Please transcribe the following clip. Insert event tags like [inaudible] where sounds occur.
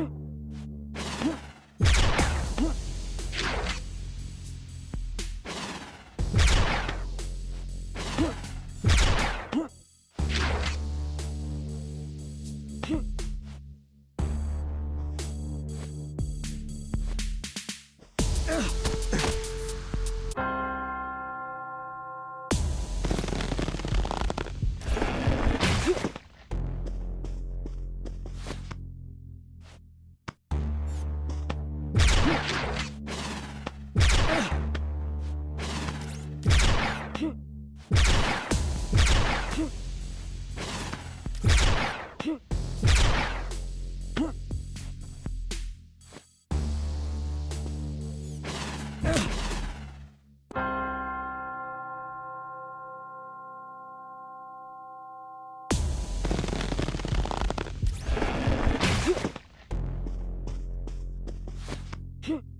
you. Huh? [laughs]